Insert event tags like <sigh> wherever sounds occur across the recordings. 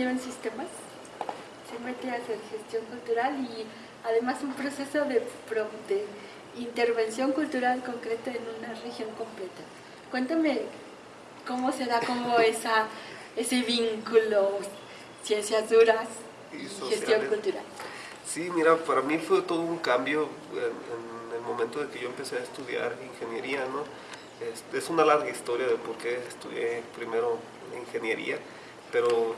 Ingeniero en sistemas, se mete a hacer gestión cultural y además un proceso de, de intervención cultural concreta en una región completa? Cuéntame cómo se da como esa, ese vínculo, ciencias duras y, gestión cultural. Sí, mira, para mí fue todo un cambio en, en el momento de que yo empecé a estudiar ingeniería, ¿no? Es, una larga historia de por qué estudié primero ingeniería, pero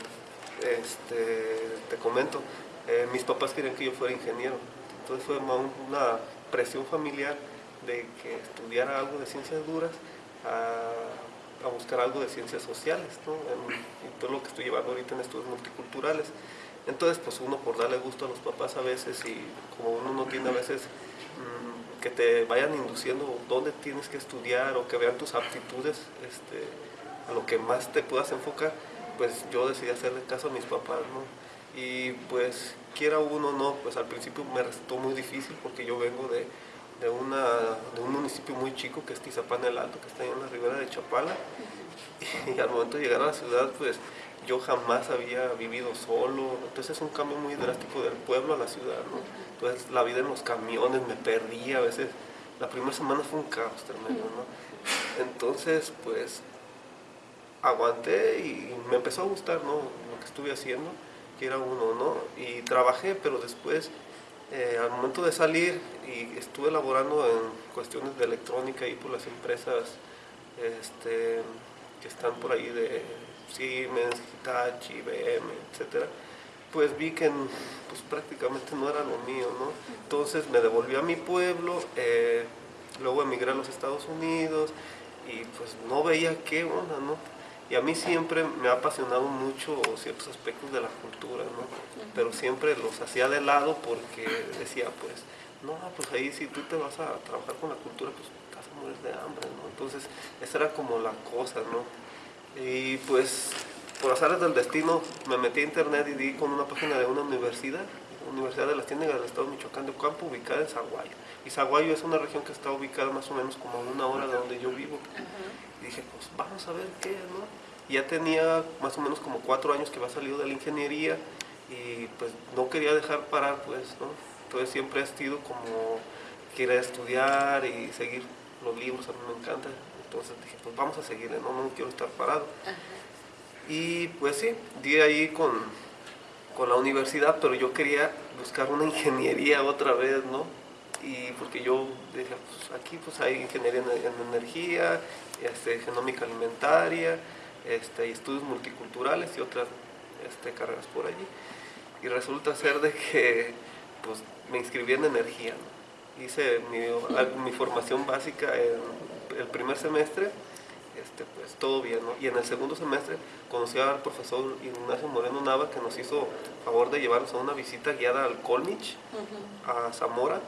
este, te comento, eh, mis papás querían que yo fuera ingeniero, entonces fue una presión familiar de que estudiara algo de ciencias duras a, buscar algo de ciencias sociales, ¿no? todo lo que estoy llevando ahorita en estudios multiculturales. Entonces, pues uno por darle gusto a los papás a veces y como uno no tiene a veces que te vayan induciendo dónde tienes que estudiar o que vean tus aptitudes este, a lo que más te puedas enfocar, pues yo decidí hacerle caso a mis papás, ¿no? Y pues quiera uno o no, pues al principio me resultó muy difícil porque yo vengo de, de, una, de un municipio muy chico que es Tizapán el Alto, que está en la ribera de Chapala, y al momento de llegar a la ciudad, pues yo jamás había vivido solo, entonces es un cambio muy drástico del pueblo a la ciudad, ¿no? Entonces la vida en los camiones me perdí, a veces la primera semana fue un caos tremendo, ¿no? Entonces pues aguanté y me empezó a gustar, ¿no? Lo que estuve haciendo, que era uno, ¿no? Y trabajé, pero después eh, al momento de salir y estuve laborando en cuestiones de electrónica y por las empresas este, que están por ahí de Siemens, Hitachi, IBM, etcétera, pues vi que pues, prácticamente no era lo mío, ¿no? Entonces me devolví a mi pueblo, eh, luego emigré a los Estados Unidos y pues no veía qué onda, ¿no? Y a mí siempre me ha apasionado mucho ciertos aspectos de la cultura, ¿no? Pero siempre los hacía de lado porque decía, pues, no, pues ahí si tú te vas a trabajar con la cultura, pues te vas a morir de hambre, ¿no? Entonces, esa era como la cosa, ¿no? Y pues por azares del destino me metí a internet y di con una página de una universidad, Universidad de las Tiendas del Estado de Michoacán de Campo, ubicada en Zaguayo. Y Zaguayo es una región que está ubicada más o menos como a una hora de donde yo vivo. Y dije, pues vamos a ver qué, ¿no? Ya tenía más o menos como cuatro años que había salido de la ingeniería y pues no quería dejar parar, pues, ¿no? Entonces siempre he sido como querer estudiar y seguir los libros, a mí me encanta entonces dije, pues vamos a seguirle, no, no quiero estar parado. Y pues sí, di ahí con, con la universidad, pero yo quería buscar una <laughs> ingeniería otra vez, ¿no? Y porque yo dije, pues aquí pues hay ingeniería en, energía, este, genómica alimentaria, este, y estudios multiculturales y otras este, carreras por allí. Y resulta ser de que pues, me inscribí en energía, Hice mi, mi formación básica en el primer semestre, este, pues todo bien, ¿no? Y en el segundo semestre conocí al profesor Ignacio Moreno Nava que nos hizo favor de llevarnos a una visita guiada al Colmich, a Zamora,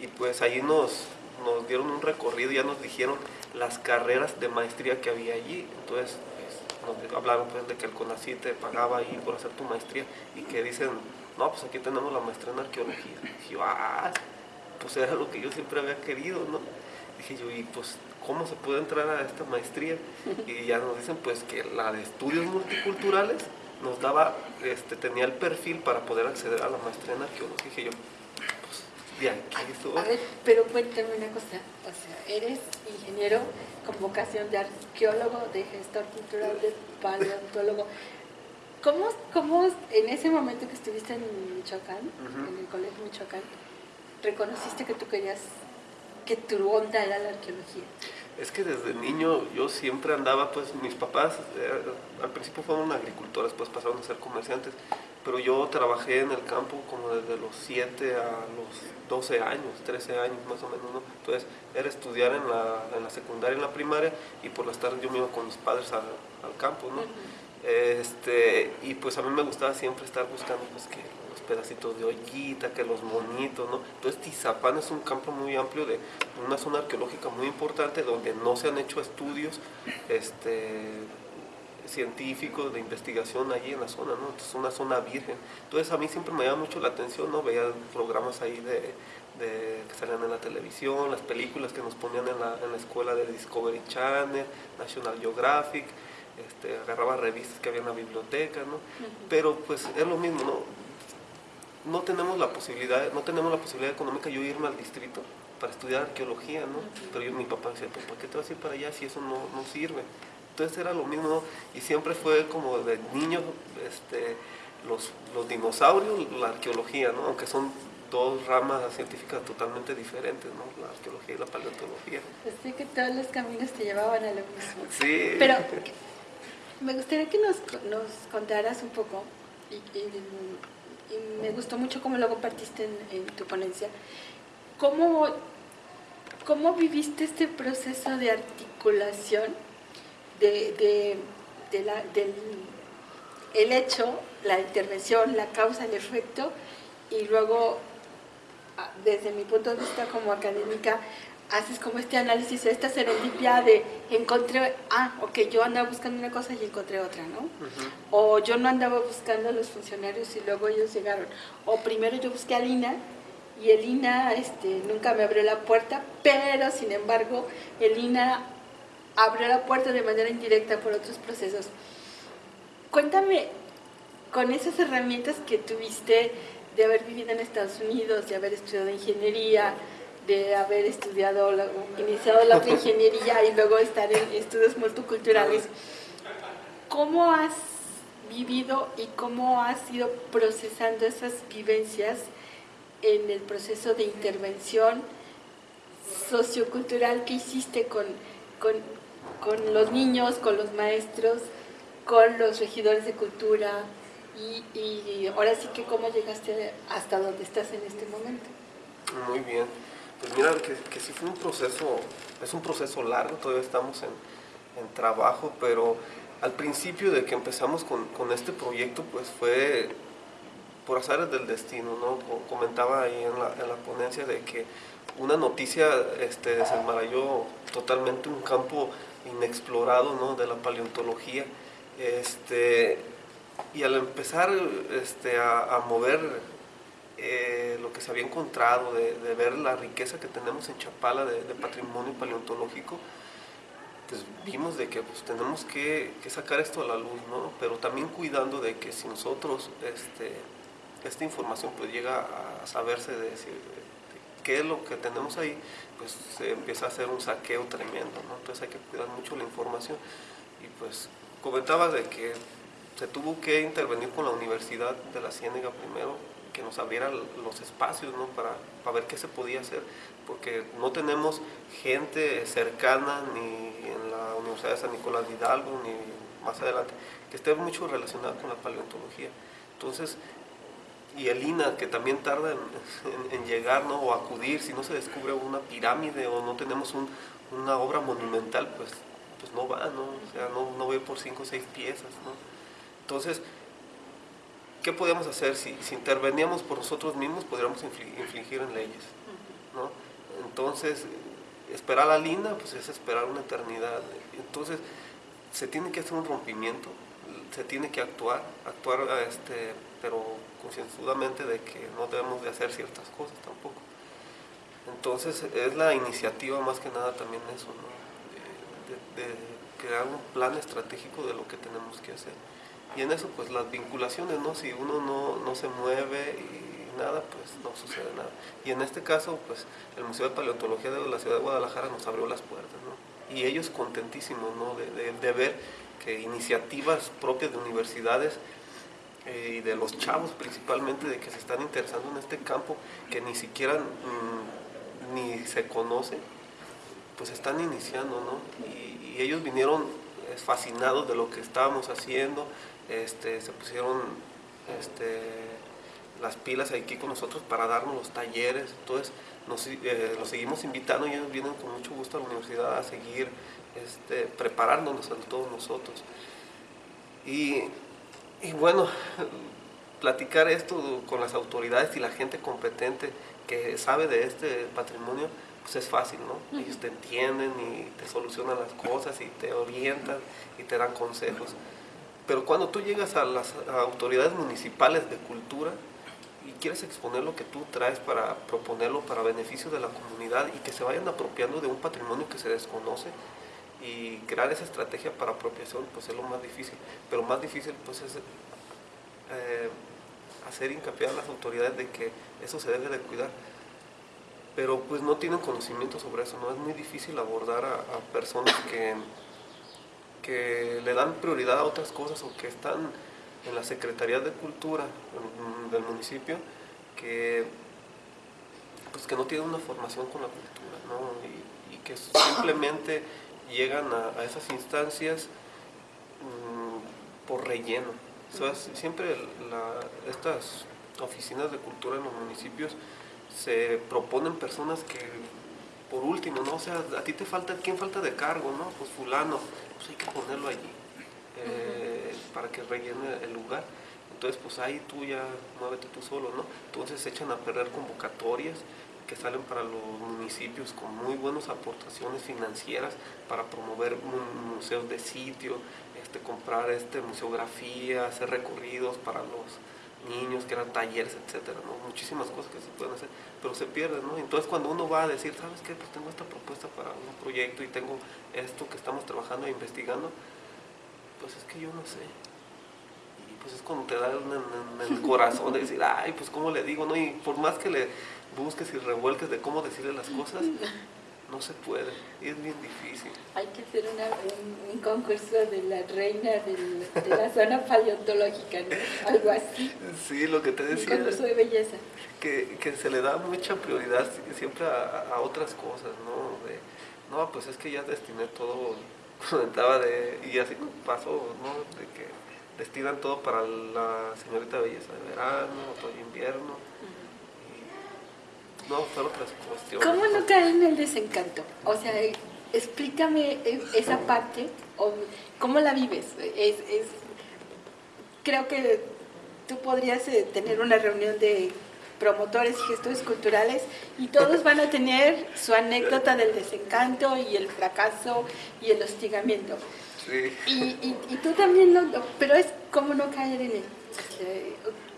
y pues ahí nos, nos dieron un recorrido, ya nos dijeron las carreras de maestría que había allí, entonces pues, nos hablaron pues de que el CONACYT te pagaba ahí por hacer tu maestría y que dicen, no, pues aquí tenemos la maestría en arqueología. Y yo, ah, pues era lo que yo siempre había querido, ¿no? Dije yo, y pues cómo se puede entrar a esta maestría y ya nos dicen pues que la de estudios multiculturales nos daba, este, tenía el perfil para poder acceder a la maestría en arqueología. Dije yo, bien, A ver, pero cuéntame una cosa, o sea, eres ingeniero con vocación de arqueólogo, de gestor cultural, de paleontólogo. ¿Cómo, ¿Cómo, en ese momento que estuviste en Michoacán, en el colegio Michoacán, reconociste que tú querías que tu onda era la arqueología? Es que desde niño yo siempre andaba, pues mis papás eh, al principio fueron agricultores, después pasaron a ser comerciantes, pero yo trabajé en el campo como desde los 7 a los 12 años, 13 años más o menos, ¿no? Entonces era estudiar en la, en la secundaria, en la primaria, y por las tardes yo me iba con mis padres al campo, ¿no? Este, y pues a mí me gustaba siempre estar buscando pues, los pedacitos de ollita, que los monitos, ¿no? Entonces Tizapán es un campo muy amplio de una zona arqueológica muy importante donde no se han hecho estudios este, científicos de investigación allí en la zona, ¿no? Es una zona virgen. Entonces a mí siempre me llama mucho la atención, ¿no? Veía programas ahí de, que salían en la televisión, las películas que nos ponían en la escuela de Discovery Channel, National Geographic, este, agarraba revistas que había en la biblioteca, ¿no? Pero pues es lo mismo, ¿no? No tenemos la posibilidad, no tenemos la posibilidad económica yo irme al distrito para estudiar arqueología, ¿no? Pero yo, mi papá decía, pues ¿por qué te vas a ir para allá si eso no, no sirve? Entonces era lo mismo, ¿no? Y siempre fue como de niño, este, los, los dinosaurios, la arqueología, ¿no? Aunque son dos ramas científicas totalmente diferentes, ¿no? La arqueología y la paleontología. Así que todos los caminos te llevaban a lo mismo. Sí. Pero <laughs> me gustaría que nos, nos contaras un poco, y, me gustó mucho cómo lo compartiste en, tu ponencia, cómo, cómo viviste este proceso de articulación de, de- del el hecho, la intervención, la causa, el efecto, y luego, desde mi punto de vista como académica, haces como este análisis, esta serendipia de encontré, ah, ok, yo andaba buscando una cosa y encontré otra, ¿no? Ujú. O yo no andaba buscando a los funcionarios y luego ellos llegaron. O primero yo busqué a Lina y el INA este, nunca me abrió la puerta, pero sin embargo el INA abrió la puerta de manera indirecta por otros procesos. Cuéntame, con esas herramientas que tuviste de haber vivido en Estados Unidos, de haber estudiado ingeniería, de haber estudiado, la- iniciado la otra <laughs> ingeniería y luego estar en estudios multiculturales, ¿cómo has vivido y cómo has ido procesando esas vivencias en el proceso de intervención sociocultural que hiciste con, con, con los niños, con los maestros, con los regidores de cultura y, y ahora sí que cómo llegaste hasta donde estás en este momento? Muy bien. Pues mira, que, sí fue un proceso, es un proceso largo, todavía estamos en, en trabajo, pero al principio de que empezamos con, con este proyecto, pues fue por azares del destino, ¿no? Co- Comentaba ahí en la, en la ponencia de que una noticia este, desenmarañó totalmente un campo inexplorado, ¿no? De la paleontología. Este, y al empezar este, a mover eh, lo que se había encontrado, de, ver la riqueza que tenemos en Chapala de, patrimonio paleontológico, pues vimos de que pues, tenemos que, sacar esto a la luz, ¿no? Pero también cuidando de que si nosotros este, esta información pues llega a saberse de, decir, de- de qué es lo que tenemos ahí, pues se empieza a hacer un saqueo tremendo, ¿no? Entonces hay que cuidar mucho la información. Y pues comentaba de que se tuvo que intervenir con la Universidad de la Ciénega primero, que nos abriera los espacios ¿no? para, para ver qué se podía hacer, porque no tenemos gente cercana ni en la Universidad de San Nicolás de Hidalgo, ni más adelante, que esté mucho relacionada con la paleontología. Entonces, y el INA, que también tarda en, llegar ¿no? o acudir, si no se descubre una pirámide o no tenemos un- una obra monumental, pues, pues no va, ¿no? O sea, no, no ve por cinco o seis piezas, ¿no? Entonces, ¿qué podíamos hacer? Si, interveníamos por nosotros mismos, podríamos infli- infligir en leyes, ¿no? Entonces, esperar a la linda, pues es esperar una eternidad. Entonces, se tiene que hacer un rompimiento, se tiene que actuar, actuar este, pero concienzudamente de que no debemos de hacer ciertas cosas tampoco. Entonces, es la iniciativa más que nada también eso, ¿no? de crear un plan estratégico de lo que tenemos que hacer. Y en eso, pues las vinculaciones, ¿no? Si uno no, no se mueve y nada, pues no sucede nada. Y en este caso, pues el Museo de Paleontología de la Ciudad de Guadalajara nos abrió las puertas, ¿no? Y ellos contentísimos, ¿no? De, de- ver que iniciativas propias de universidades eh, y de los chavos principalmente, de que se están interesando en este campo, que ni siquiera mm, ni se conoce, pues están iniciando, ¿no? Y, y ellos vinieron eh, fascinados de lo que estábamos haciendo, este, se pusieron este, las pilas aquí con nosotros para darnos los talleres, entonces nos, eh, los seguimos invitando y ellos vienen con mucho gusto a la universidad a seguir este, preparándonos a todos nosotros. Y, y bueno, platicar esto con las autoridades y la gente competente que sabe de este patrimonio, pues es fácil, ¿no? Ellos te entienden y te solucionan las cosas y te orientan y te dan consejos. Pero cuando tú llegas a las autoridades municipales de cultura y quieres exponer lo que tú traes para proponerlo para beneficio de la comunidad y que se vayan apropiando de un patrimonio que se desconoce y crear esa estrategia para apropiación, pues es lo más difícil. Pero más difícil pues es eh, hacer hincapié a las autoridades de que eso se debe de cuidar. Pero pues no tienen conocimiento sobre eso, ¿no? Es muy difícil abordar a, personas que, que le dan prioridad a otras cosas o que están en la Secretaría de Cultura del municipio que pues que no tienen una formación con la cultura, ¿no? Y, que simplemente llegan a, esas instancias mm, por relleno siempre estas oficinas de cultura en los municipios se proponen personas que, por último, ¿no? O sea, a ti te falta, ¿quién falta de cargo, no? Pues fulano, pues hay que ponerlo allí eh, para que rellene el lugar. Entonces, pues ahí tú ya muévete tú solo, ¿no? Entonces se echan a perder convocatorias que salen para los municipios con muy buenas aportaciones financieras para promover museos de sitio, este, comprar este, museografía, hacer recorridos para los niños, que eran talleres, etcétera, muchísimas cosas que se pueden hacer, pero se pierden, ¿no? Entonces cuando uno va a decir, ¿sabes qué? Pues tengo esta propuesta para un proyecto y tengo esto que estamos trabajando e investigando, pues es que yo no sé. Y pues es cuando te da en, el corazón de decir, ay, pues cómo le digo, ¿no? Y por más que le busques y revuelques de cómo decirle las cosas, no se puede y es bien difícil. Hay que hacer un, concurso de la reina de la zona paleontológica, ¿no? algo así. Sí, lo que te decía. Un concurso de belleza. Que, que se le da mucha prioridad siempre a, otras cosas, ¿no? De, no, pues es que ya destiné todo, <laughs> comentaba de, y así pasó, ¿no? De que destinan todo para la señorita belleza de verano, otoño, invierno no, otras cuestiones. ¿Cómo no caer en el desencanto? O sea, explícame esa parte, o cómo la vives. Es, creo que tú podrías eh, tener una reunión de promotores y gestores culturales y todos van a tener su anécdota del desencanto y el fracaso y el hostigamiento. Sí. Y, y, tú también, lo, pero es como no caer en él.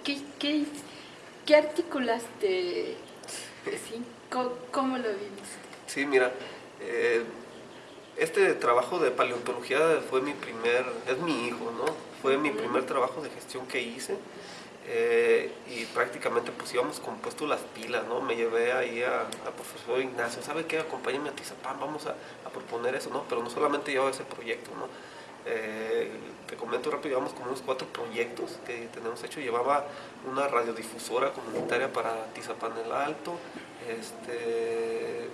¿Qué, qué, qué articulaste Sí, ¿cómo, lo vimos? Sí, mira, eh, este trabajo de paleontología fue mi primer, es mi hijo, ¿no? Fue mi primer trabajo de gestión que hice. Eh, y prácticamente pues íbamos compuesto las pilas, ¿no? Me llevé ahí a, profesor Ignacio, ¿sabe qué? Acompáñame a Tizapán, vamos a, proponer eso, ¿no? Pero no solamente llevaba ese proyecto, ¿no? Eh, te comento rápido, llevamos como unos cuatro proyectos que tenemos hecho. Llevaba una radiodifusora comunitaria para Tizapán el Alto, este,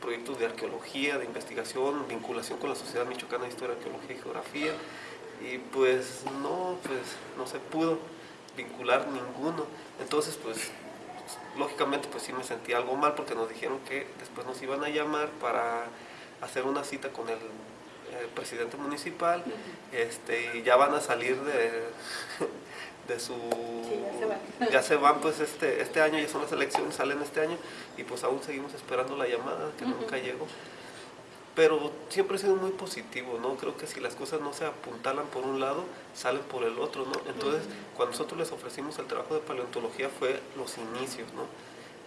proyectos de arqueología, de investigación, vinculación con la Sociedad Michoacana de Historia, Arqueología y Geografía. Y pues no, pues no se pudo vincular ninguno. Entonces, pues lógicamente pues sí me sentí algo mal porque nos dijeron que después nos iban a llamar para hacer una cita con el eh, presidente municipal, este, y ya van a salir de, <laughs> de su... <laughs> ya, se van. pues este, este año, ya son las elecciones, salen este año, y pues aún seguimos esperando la llamada, que nunca llegó. Pero siempre ha sido muy positivo, ¿no? Creo que si las cosas no se apuntalan por un lado, salen por el otro, ¿no? Entonces, cuando nosotros les ofrecimos el trabajo de paleontología fue los inicios, ¿no?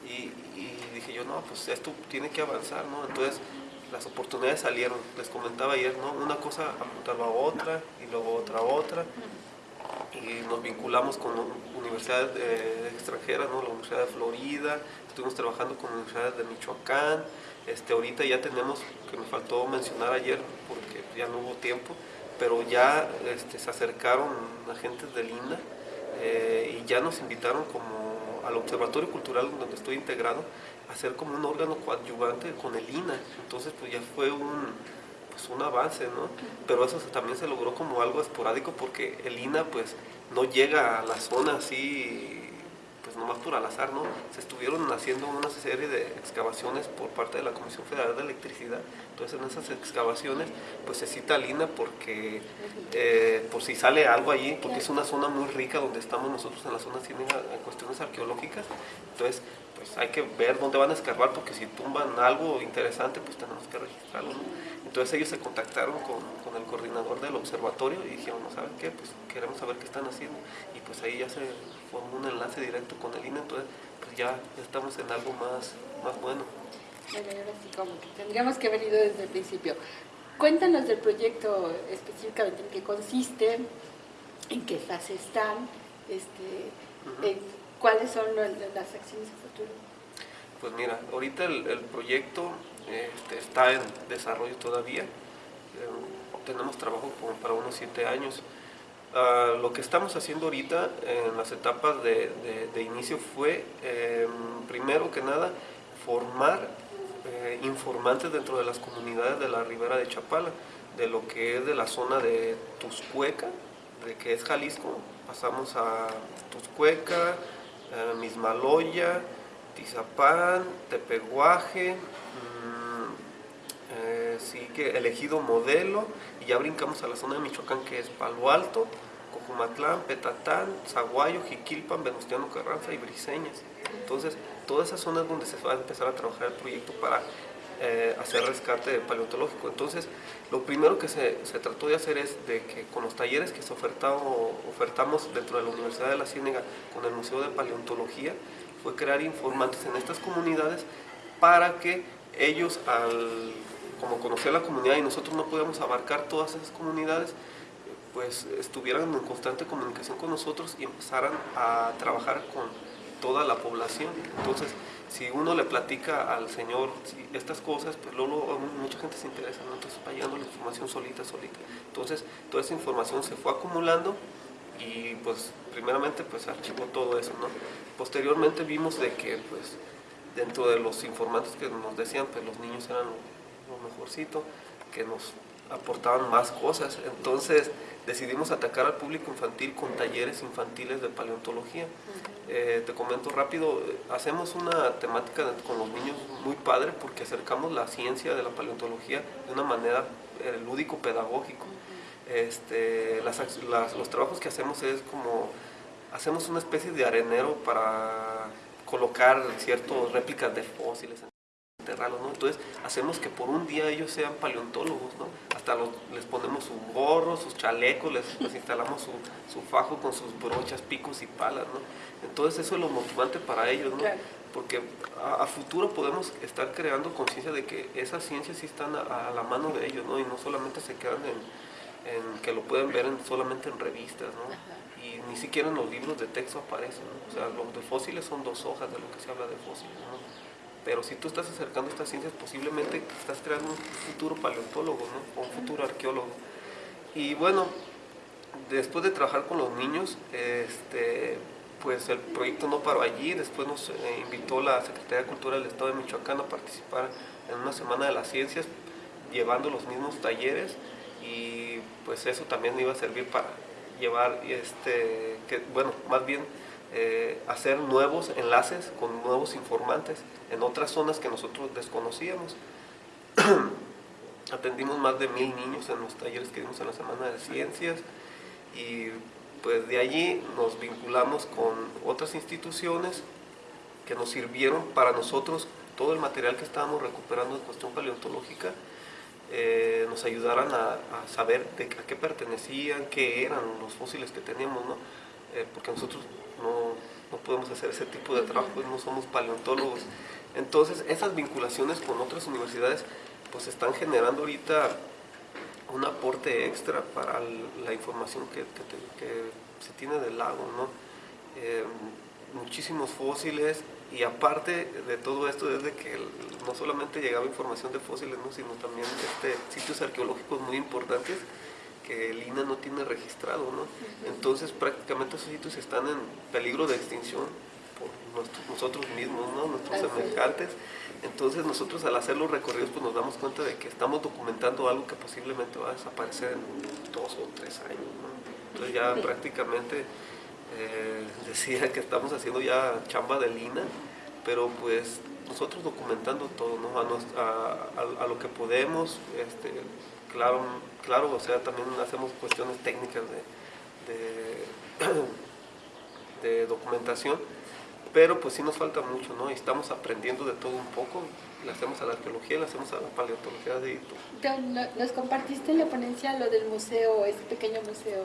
Y, y, dije yo, no, pues esto tiene que avanzar, ¿no? Entonces, las oportunidades salieron, les comentaba ayer, ¿no? Una cosa apuntaba a otra y luego otra a otra y nos vinculamos con universidades extranjeras, ¿no? La Universidad de Florida, estuvimos trabajando con universidades de Michoacán, este, ahorita ya tenemos, que me faltó mencionar ayer porque ya no hubo tiempo, pero ya este, se acercaron agentes del INA eh, y ya nos invitaron como al Observatorio Cultural donde estoy integrado hacer como un órgano coadyuvante con el INA. Entonces, pues ya fue un, pues, un avance, ¿no? Pero eso también se logró como algo esporádico porque el INA, pues, no llega a la zona así pues nomás por al azar, ¿no? Se estuvieron haciendo una serie de excavaciones por parte de la Comisión Federal de Electricidad. Entonces en esas excavaciones pues se cita Lina porque eh, por si sale algo allí, porque es una zona muy rica donde estamos nosotros en la zona en cuestiones arqueológicas. Entonces pues hay que ver dónde van a escarbar porque si tumban algo interesante pues tenemos que registrarlo. Entonces ellos se contactaron con, con, el coordinador del observatorio y dijeron, ¿no saben qué? Pues queremos saber qué están haciendo. Y pues ahí ya se formó un enlace directo con el INE, entonces pues ya, estamos en algo más, más bueno. Bueno, ahora sí, como que tendríamos que haber ido desde el principio. Cuéntanos del proyecto específicamente en qué consiste, en qué fase están, este, cuáles son las acciones a futuro. Pues mira, ahorita el, proyecto este, está en desarrollo todavía. Eh, tenemos trabajo para unos siete años. Ah, lo que estamos haciendo ahorita en las etapas de, inicio fue, em, primero que nada, formar eh, informantes dentro de las comunidades de la ribera de Chapala, de lo que es de la zona de Tuscueca, de que es Jalisco, pasamos a Tuscueca, eh, Mismaloya, Tizapán, Tepeguaje, sí que elegido modelo y ya brincamos a la zona de Michoacán que es Palo Alto, Cojumatlán, Petatán, Zaguayo, Jiquilpan, Venustiano Carranza y Briseñas. Entonces, todas esas zonas donde se va a empezar a trabajar el proyecto para eh, hacer rescate paleontológico. Entonces, lo primero que se, se, trató de hacer es de que con los talleres que se ofertamos dentro de la Universidad de la Ciénega con el Museo de Paleontología, fue crear informantes en estas comunidades para que ellos al como conocía la comunidad y nosotros no podíamos abarcar todas esas comunidades, pues estuvieran en constante comunicación con nosotros y empezaran a trabajar con toda la población. Entonces, si uno le platica al Señor estas cosas, pues luego mucha gente se interesa, entonces va llegando la información solita, solita. Entonces, toda esa información se fue acumulando y pues primeramente pues archivó todo eso, ¿no? Posteriormente vimos de que pues dentro de los informantes que nos decían, pues los niños eran mejorcito, que nos aportaban más cosas. Entonces decidimos atacar al público infantil con talleres infantiles de paleontología. Eh, te comento rápido, hacemos una temática con los niños muy padre porque acercamos la ciencia de la paleontología de una manera eh, lúdico-pedagógico. Este, los trabajos que hacemos es como, hacemos una especie de arenero para colocar ciertas réplicas de fósiles enterrarlos, ¿no? Entonces hacemos que por un día ellos sean paleontólogos, ¿no? Hasta les ponemos su gorro, sus chalecos, les, instalamos su, fajo con sus brochas, picos y palas, ¿no? Entonces eso es lo motivante para ellos, ¿no? Porque a, futuro podemos estar creando conciencia de que esas ciencias sí están a, la mano de ellos, ¿no? Y no solamente se quedan en, que lo pueden ver solamente en revistas, ¿no? Y ni siquiera en los libros de texto aparecen, ¿no? O sea, los de fósiles son dos hojas de lo que se habla de fósiles, ¿no? Pero si tú estás acercando estas ciencias, posiblemente estás creando un futuro paleontólogo, ¿no? O un futuro arqueólogo. Y bueno, después de trabajar con los niños, este, pues el proyecto no paró allí, después nos eh, invitó la Secretaría de Cultura del Estado de Michoacán a participar en una Semana de las Ciencias, llevando los mismos talleres y pues eso también iba a servir para llevar, este, que, bueno, más bien eh, hacer nuevos enlaces con nuevos informantes en otras zonas que nosotros desconocíamos. <clears throat> Atendimos más de mil niños en los talleres que dimos en la Semana de Ciencias y pues de allí nos vinculamos con otras instituciones que nos sirvieron para nosotros todo el material que estábamos recuperando en cuestión paleontológica eh, nos ayudaran a, saber de a qué pertenecían, qué eran los fósiles que teníamos, ¿no? Eh, porque nosotros no, podemos hacer ese tipo de trabajo, no somos paleontólogos. Entonces, esas vinculaciones con otras universidades pues están generando ahorita un aporte extra para la información que, se tiene del lago, ¿no? Eh, muchísimos fósiles y aparte de todo esto desde que no solamente llegaba información de fósiles, ¿no? sino también este, sitios arqueológicos muy importantes que el INA no tiene registrado, ¿no? Entonces prácticamente esos sitios están en peligro de extinción por nosotros mismos, ¿no? Nuestros semejantes. Entonces nosotros al hacer los recorridos pues nos damos cuenta de que estamos documentando algo que posiblemente va a desaparecer en dos o tres años, ¿no? Entonces ya prácticamente eh, decía que estamos haciendo ya chamba de lina, pero pues nosotros documentando todo, ¿no? a, a, lo que podemos, este, claro, claro, o sea, también hacemos cuestiones técnicas de, de, <clears throat> de documentación, pero pues sí nos falta mucho, ¿no? Y estamos aprendiendo de todo un poco, le hacemos a la arqueología, le hacemos a la paleontología de Nos compartiste en la ponencia lo del museo, ese pequeño museo.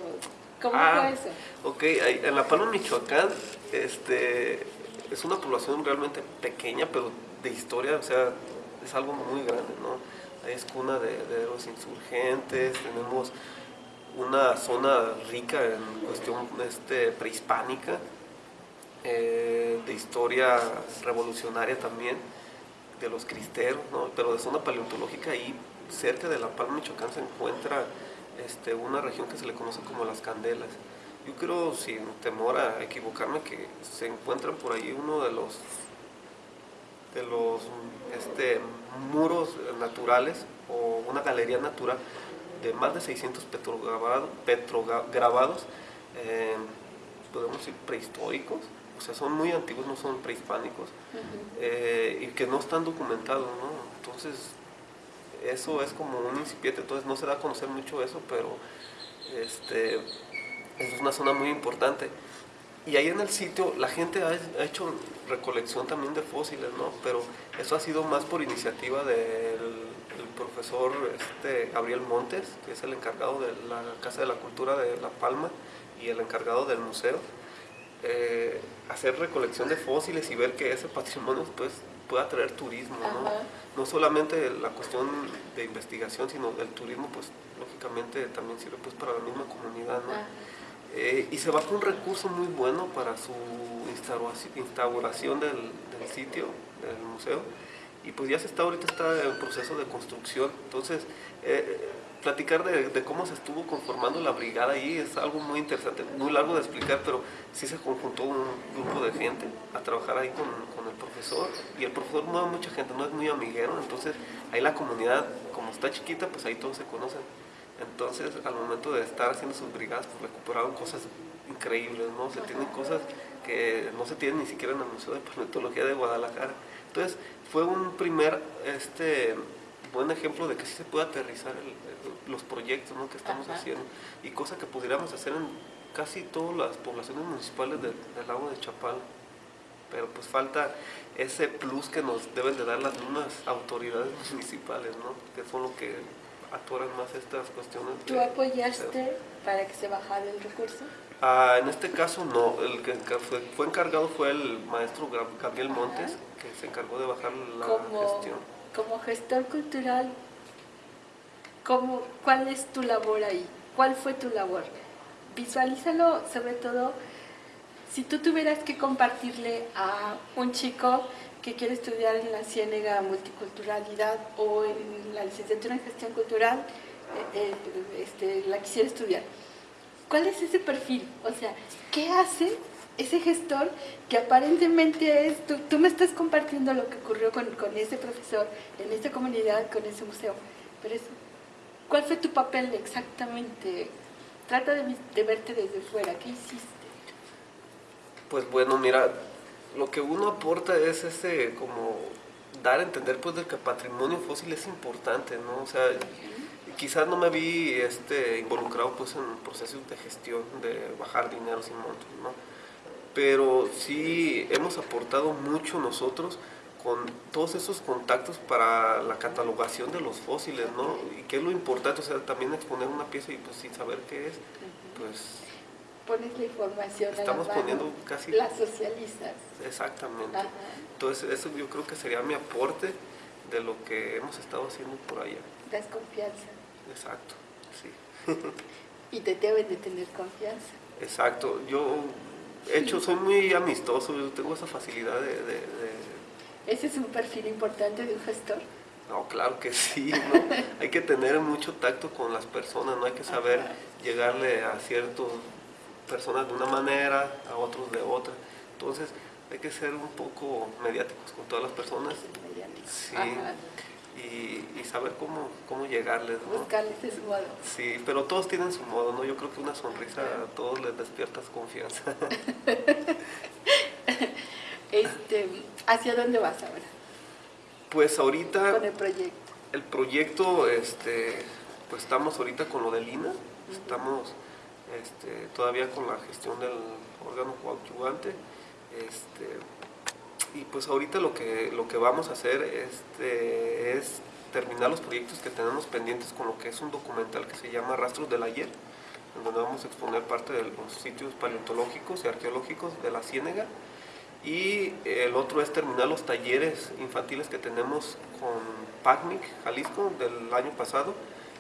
¿Cómo ah, fue eso? Ok, en La Palma, Michoacán, este, es una población realmente pequeña, pero de historia, o sea, es algo muy grande, ¿no? Es cuna de, los insurgentes, tenemos una zona rica en cuestión este, prehispánica, eh, de historia revolucionaria también, de los cristeros, pero de zona paleontológica ahí cerca de La Palma, Michoacán se encuentra este, una región que se le conoce como las Candelas. Yo creo, sin temor a equivocarme, que se encuentran por ahí uno de los de los este, muros naturales o una galería natural de más de 600 petrograbados, petrograbados eh, podemos decir prehistóricos, o sea, son muy antiguos, no son prehispánicos, eh, y que no están documentados, ¿no? Entonces, eso es como un incipiente, entonces no se da a conocer mucho eso, pero este, es una zona muy importante. Y ahí en el sitio la gente ha, hecho recolección también de fósiles, ¿no? Pero eso ha sido más por iniciativa del, profesor este, Gabriel Montes, que es el encargado de la Casa de la Cultura de La Palma y el encargado del museo eh, hacer recolección de fósiles y ver que ese patrimonio pues, pueda atraer turismo, ¿no? ¿no? solamente la cuestión de investigación, sino el turismo, pues lógicamente también sirve pues para la misma comunidad, ¿no? Eh, y se va con un recurso muy bueno para su instauración del, sitio, del museo, y pues ya se está ahorita está en proceso de construcción, entonces eh, platicar de, cómo se estuvo conformando la brigada ahí es algo muy interesante, muy largo de explicar, pero sí se conjuntó un grupo de gente a trabajar ahí con, el profesor. Y el profesor no mucha gente, no es muy amiguero, entonces ahí la comunidad, como está chiquita, pues ahí todos se conocen. Entonces, al momento de estar haciendo sus brigadas, pues recuperaron cosas increíbles, ¿no? Se tienen cosas que no se tienen ni siquiera en el Museo de Paleontología de Guadalajara. Entonces, fue un primer este, buen ejemplo de que sí se puede aterrizar los proyectos que estamos haciendo y cosa que pudiéramos hacer en casi todas las poblaciones municipales del lago de Chapal. Pero pues falta ese plus que nos deben de dar las mismas autoridades <laughs> municipales, ¿no? que son lo que atoran más estas cuestiones. ¿Tú apoyaste para que se bajara el recurso? Ah, en este caso no, el que fue, fue encargado fue el maestro Gabriel Montes, que se encargó de bajar la gestión como gestor cultural, ¿cómo, ¿cuál es tu labor ahí? ¿Cuál fue tu labor? Visualízalo sobre todo si tú tuvieras que compartirle a un chico que quiere estudiar en la Ciénega Multiculturalidad o en la licenciatura en Gestión Cultural, eh, eh, este, la quisiera estudiar. ¿Cuál es ese perfil? O sea, ¿qué hace ese gestor que aparentemente es, tú, me estás compartiendo lo que ocurrió con, ese profesor, en esta comunidad, con ese museo, pero es, ¿cuál fue tu papel exactamente? Trata de, verte desde fuera, ¿qué hiciste? Pues bueno, mira, lo que uno aporta es ese como dar a entender pues de que patrimonio fósil es importante, ¿no? O sea, quizás no me vi este, involucrado pues en procesos de gestión, de bajar dinero sin montos, ¿no? pero sí hemos aportado mucho nosotros con todos esos contactos para la catalogación de los fósiles, ¿no? Y qué es lo importante, o sea, también exponer una pieza y pues sin saber qué es, pues... Pones la información Estamos poniendo casi... Las socialistas. Exactamente. Entonces, eso yo creo que sería mi aporte de lo que hemos estado haciendo por allá. Das confianza. Exacto, sí. y te deben de tener confianza. Exacto. Yo hecho, soy muy amistoso, yo tengo esa facilidad de, ¿Ese es un perfil importante de un gestor? No, claro que sí, ¿no? <laughs> hay que tener mucho tacto con las personas, no hay que saber llegarle a ciertas personas de una manera, a otros de otra. Entonces, hay que ser un poco mediáticos con todas las personas. Sí. Y, y, saber cómo, cómo llegarles. ¿no? Buscarles de su modo. Sí, pero todos tienen su modo, ¿no? Yo creo que una sonrisa a todos les despierta confianza. <laughs> este, ¿Hacia dónde vas ahora? Pues ahorita... Con el proyecto. El proyecto, este, pues estamos ahorita con lo de Lina, estamos este, todavía con la gestión del órgano coadyuvante. Este, y pues ahorita lo que, lo que vamos a hacer este, es terminar los proyectos que tenemos pendientes con lo que es un documental que se llama Rastros del Ayer, en donde vamos a exponer parte de los sitios paleontológicos y arqueológicos de la Ciénega. Y el otro es terminar los talleres infantiles que tenemos con PACMIC, Jalisco, del año pasado,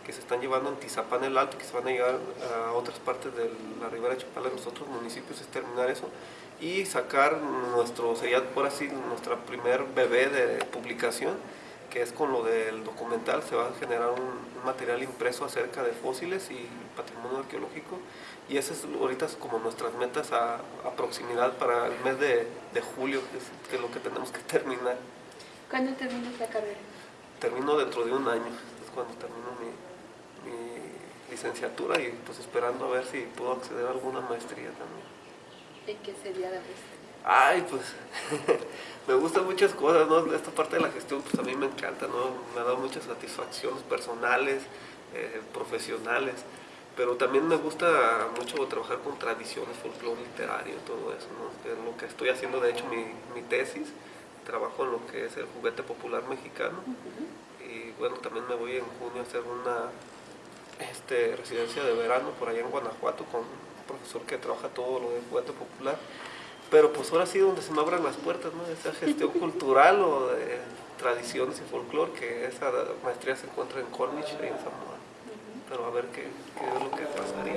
que se están llevando en Tizapán el Alto, que se van a llegar a otras partes de la Ribera de Chapala, los otros municipios, es terminar eso y sacar nuestro, sería por así, nuestra primer bebé de publicación, que es con lo del documental, se va a generar un, material impreso acerca de fósiles y patrimonio arqueológico, y esa es ahorita como nuestras metas a, proximidad para el mes de, julio, que es, que es, lo que tenemos que <laughs> terminar. ¿Cuándo terminas la carrera? Termino dentro de un año, es cuando termino mi, licenciatura y pues esperando a ver si puedo acceder a alguna maestría también. ¿En qué sería la maestría? Ay, pues <laughs> me gustan muchas cosas, ¿no? Esta parte de la gestión pues a mí me encanta, ¿no? Me ha dado muchas satisfacciones personales, eh, profesionales, pero también me gusta mucho trabajar con tradiciones, folclore literario, todo eso, ¿no? Es lo que estoy haciendo, de hecho, mi, mi tesis, trabajo en lo que es el juguete popular mexicano, y bueno, también me voy en junio a hacer una este, residencia de verano por allá en Guanajuato con un profesor que trabaja todo lo de juguete popular. Pero pues ahora sí donde se me abran las puertas, ¿no? Esa gestión <laughs> cultural o de tradiciones y folclore, que esa maestría se encuentra en Cornish y en Samoa. Pero a ver qué, qué es lo que pasaría.